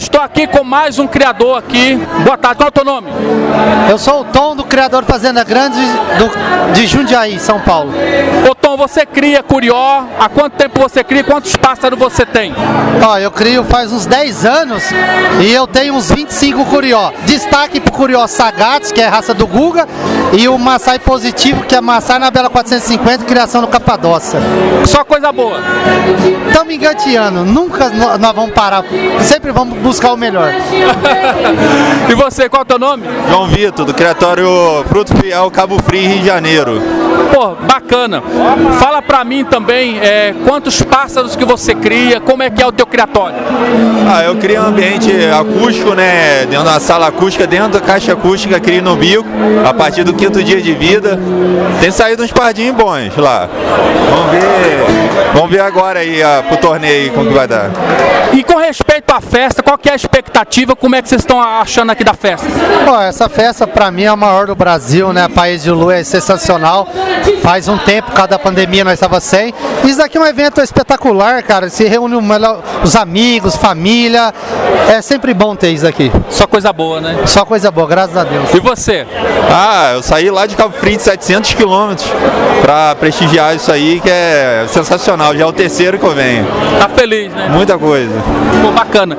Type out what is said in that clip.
estou aqui com mais um criador aqui. Boa tarde, qual é o teu nome? Eu sou o Tom do criador Fazenda Grande do, de Jundiaí, São Paulo. Ô Tom, você cria curió, há quanto tempo você cria, quantos pássaros você tem? Ó, eu crio faz uns 10 anos e eu tenho uns 25 curió. Destaque pro curió Sagat, que é raça do Guga, e o Maasai Positivo, que é Maasai na Bela 450, criação no Capadócia. Só coisa boa. Estamos engateando, nunca nós vamos parar, sempre vamos buscar o melhor. E você, qual é o teu nome? João Vitor, do Criatório Fruto Fiel Cabo Frio, Rio de Janeiro. Pô, bacana. Fala pra mim também é, quantos pássaros que você cria, como é que é o teu criatório? Ah, eu crio um ambiente acústico, né? Dentro da sala acústica, dentro da caixa acústica, crio no bico, a partir do quinto dia de vida. Tem saído uns pardinhos bons lá. Vamos ver. Vamos ver agora aí ah, pro torneio como que vai dar. E com respeito à festa, qual que é a expectativa, como é que vocês estão achando aqui da festa? Ó, essa festa pra mim é a maior do Brasil, né? País de Lua é sensacional. Faz um tempo, por causa da pandemia, nós estava sem. Isso daqui é um evento espetacular, cara. Se reúne o melhor- os amigos, família. É sempre bom ter isso aqui. Só coisa boa, né? Só coisa boa, graças a Deus. E você? Ah, eu saí lá de Cabo Frio de 700 quilômetros pra prestigiar isso aí, que é sensacional. Já é o terceiro que eu venho. Tá feliz, né? Muita coisa. Pô, bacana.